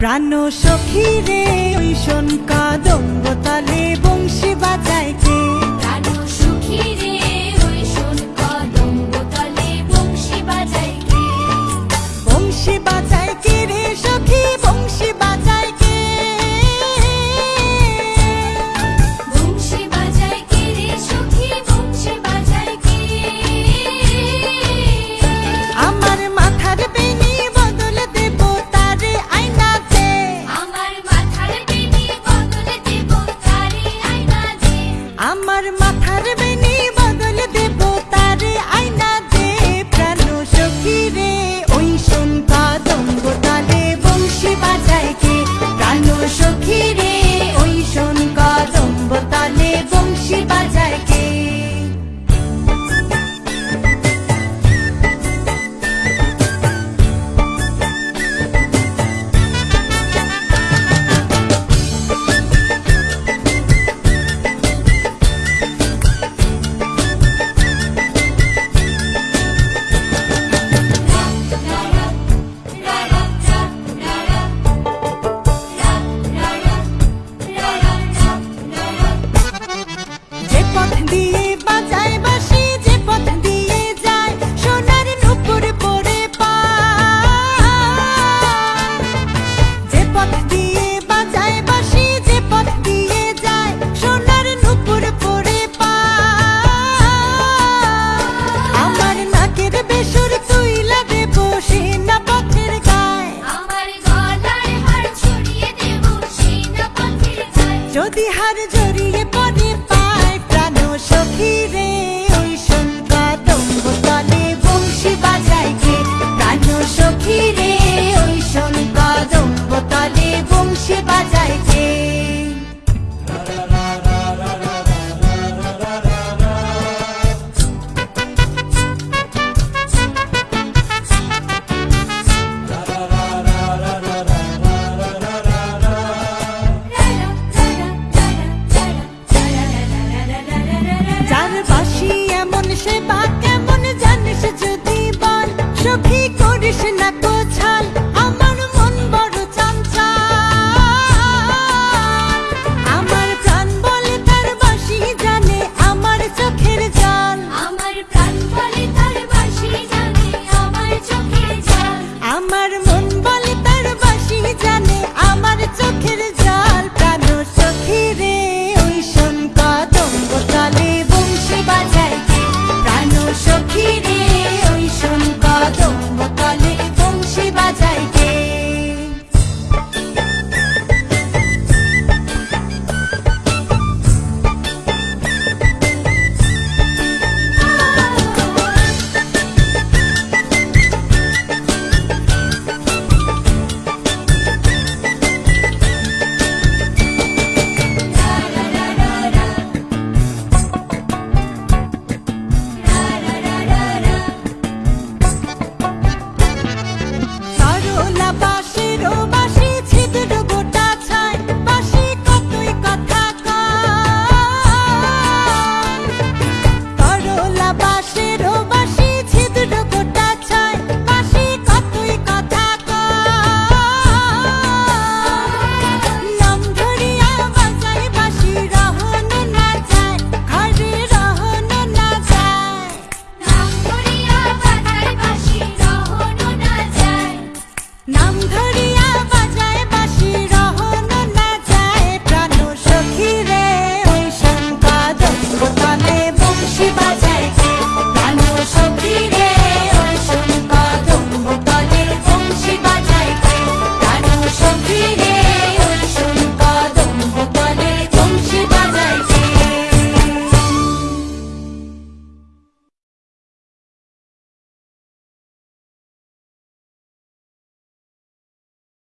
প্রাণ সখী রে ওই শোন বংশী বাজাইছে। প্রাণ সখী রে